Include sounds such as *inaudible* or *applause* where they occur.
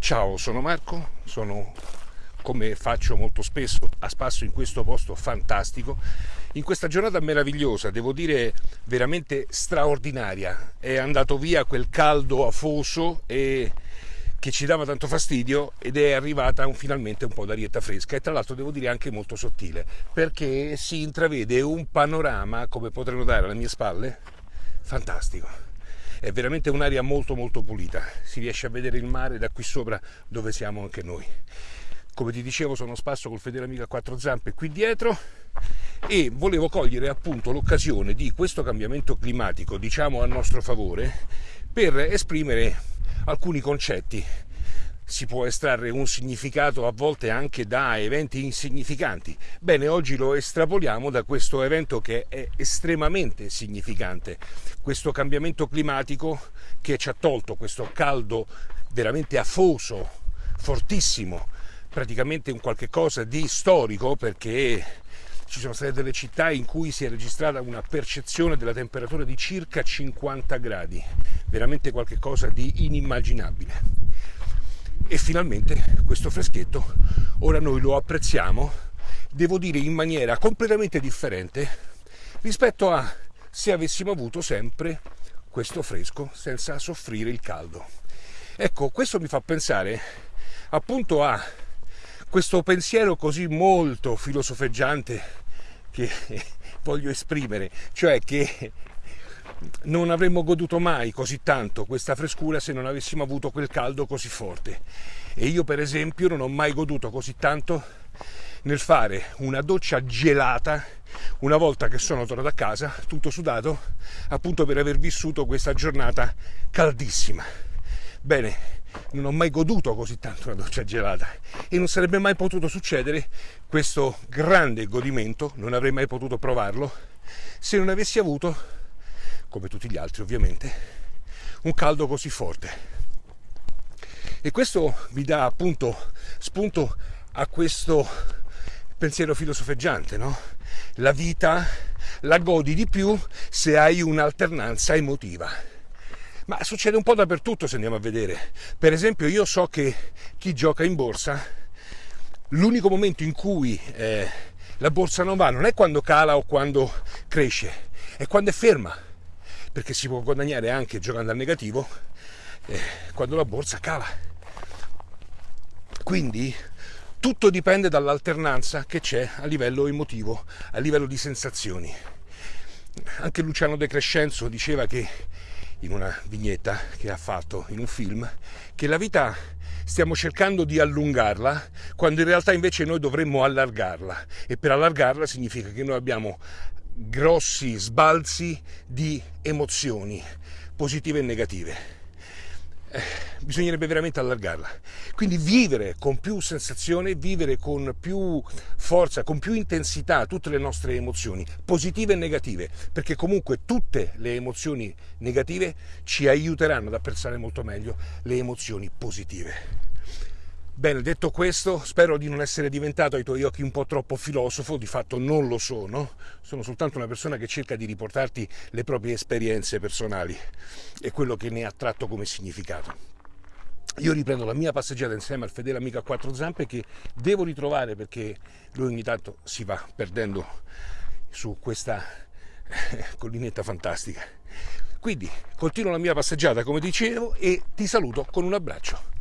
Ciao, sono Marco, sono come faccio molto spesso a spasso in questo posto fantastico, in questa giornata meravigliosa, devo dire veramente straordinaria. È andato via quel caldo afoso e che ci dava tanto fastidio ed è arrivata un, finalmente un po' d'arietta fresca e tra l'altro devo dire anche molto sottile perché si intravede un panorama come potrei notare alle mie spalle fantastico è veramente un'aria molto molto pulita, si riesce a vedere il mare da qui sopra dove siamo anche noi. Come ti dicevo sono spasso col fedele amico a quattro zampe qui dietro e volevo cogliere appunto l'occasione di questo cambiamento climatico, diciamo a nostro favore, per esprimere alcuni concetti si può estrarre un significato a volte anche da eventi insignificanti. Bene, oggi lo estrapoliamo da questo evento che è estremamente significante, questo cambiamento climatico che ci ha tolto questo caldo veramente afoso, fortissimo, praticamente un qualche cosa di storico perché ci sono state delle città in cui si è registrata una percezione della temperatura di circa 50 gradi, veramente qualcosa di inimmaginabile e finalmente questo freschetto ora noi lo apprezziamo, devo dire in maniera completamente differente rispetto a se avessimo avuto sempre questo fresco senza soffrire il caldo. Ecco, questo mi fa pensare appunto a questo pensiero così molto filosofeggiante che *laughs* voglio esprimere, cioè che non avremmo goduto mai così tanto questa frescura se non avessimo avuto quel caldo così forte. E io per esempio non ho mai goduto così tanto nel fare una doccia gelata una volta che sono tornato a casa tutto sudato appunto per aver vissuto questa giornata caldissima. Bene, non ho mai goduto così tanto una doccia gelata e non sarebbe mai potuto succedere questo grande godimento, non avrei mai potuto provarlo se non avessi avuto come tutti gli altri ovviamente, un caldo così forte. E questo mi dà appunto spunto a questo pensiero filosofeggiante, no? La vita la godi di più se hai un'alternanza emotiva. Ma succede un po' dappertutto se andiamo a vedere. Per esempio io so che chi gioca in borsa, l'unico momento in cui eh, la borsa non va non è quando cala o quando cresce, è quando è ferma perché si può guadagnare anche giocando al negativo eh, quando la borsa cala. Quindi tutto dipende dall'alternanza che c'è a livello emotivo, a livello di sensazioni. Anche Luciano De Crescenzo diceva che in una vignetta che ha fatto in un film che la vita stiamo cercando di allungarla quando in realtà invece noi dovremmo allargarla e per allargarla significa che noi abbiamo grossi sbalzi di emozioni positive e negative. Eh, bisognerebbe veramente allargarla. Quindi vivere con più sensazione, vivere con più forza, con più intensità tutte le nostre emozioni, positive e negative, perché comunque tutte le emozioni negative ci aiuteranno ad apprezzare molto meglio le emozioni positive. Bene, detto questo, spero di non essere diventato ai tuoi occhi un po' troppo filosofo, di fatto non lo sono, sono soltanto una persona che cerca di riportarti le proprie esperienze personali e quello che ne ha tratto come significato. Io riprendo la mia passeggiata insieme al fedele amico a quattro zampe che devo ritrovare perché lui ogni tanto si va perdendo su questa collinetta fantastica. Quindi continuo la mia passeggiata come dicevo e ti saluto con un abbraccio.